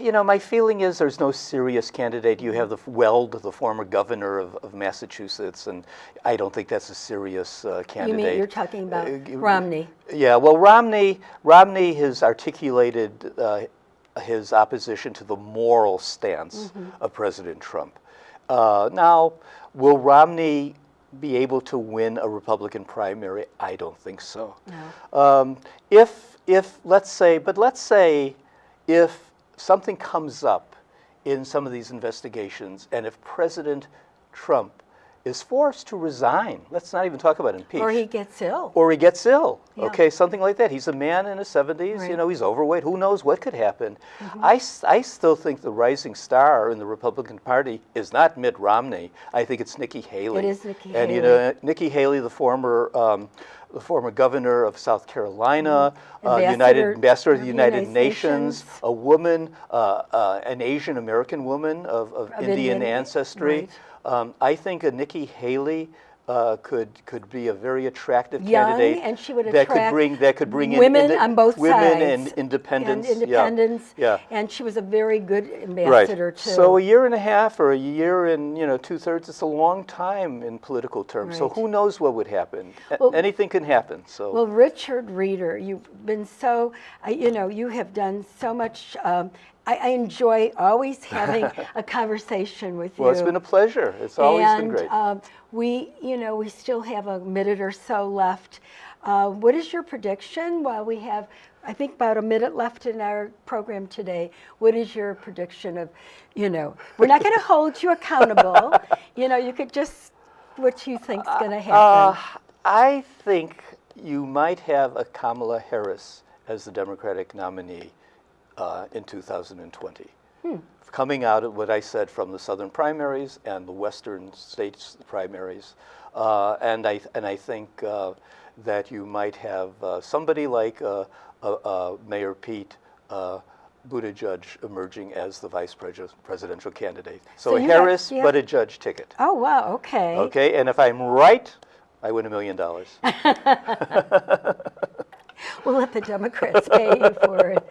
you know, my feeling is there's no serious candidate. You have the Weld, the former governor of, of Massachusetts, and I don't think that's a serious uh, You candidate. mean, you're talking about Uh, Romney? Yeah, well, Romney, Romney has articulated uh, his opposition to the moral stance of President Trump. Uh, now, will Romney be able to win a Republican primary? I don't think so. Um, if, if, let's say, but let's say if something comes up in some of these investigations and if President Trump is forced to resign, let's not even talk about impeach Or he gets ill? or he gets ill. Yeah. Okay, something like that. He's a man in his 70s. You Right. Mm-hmm. know, he's overweight. Who knows what could happen? I I still think the rising star in the Republican Party is not Mitt Romney. I think it's Nikki Haley. It is Nikki and, you know, Nikki Haley, the former. Um, the former governor of South Carolina, uh, Mm-hmm. United ambassador of the of the United United Nations, Nations. a woman, uh, uh, an Asian American woman of, of, Of Indian, Indian- ancestry. right. Um, I think a Nikki Haley uh, could could be a very attractive Young, candidate and she would that could bring that could bring women in on both women sides. and independence. And independence. Yeah. And she was a very good Right. ambassador, too. So a year and a half or a year and you know two thirds. It's a long time in political terms. So who knows what would happen? Well- Anything can happen. So Well, Richard Reeder, you've been so, I- you know, you have done so much. Um, I, I enjoy always having a conversation with you. well, it's been a pleasure. It's always and, been great. um, we, you know, we still have a minute or so left. Uh, what is your prediction while we have, I think, about a minute left in our program today? What is your prediction of, you know, we're not going to hold you accountable. You know, you could just, what you think's going to Uh, happen. I think you might have a Kamala Harris as the Democratic nominee uh, in 2020. Coming out of what I said from the southern primaries and the western states primaries. Uh, and, I, and I think uh, that you might have uh, somebody like uh, uh, uh, Mayor Pete uh, Buttigieg emerging as the vice pres- presidential candidate. So, So a Harris, yeah. Buttigieg ticket. oh, wow, okay. Okay, and if I'm right, I win a million dollars. We'll let the Democrats pay you for it,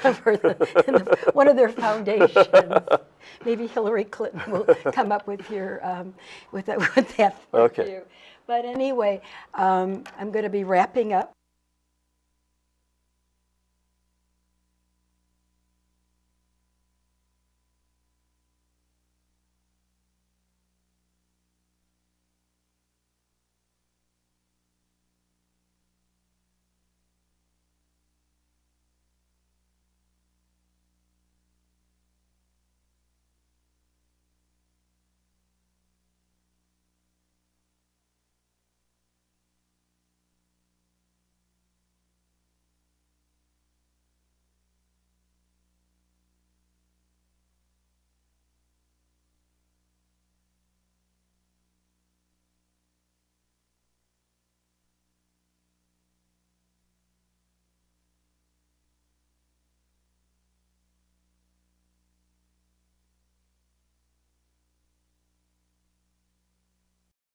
for the, the, one of their foundations. Maybe Hillary Clinton will come up with your, um, with that, with that for Okay. you. But anyway, um, I'm going to be wrapping up.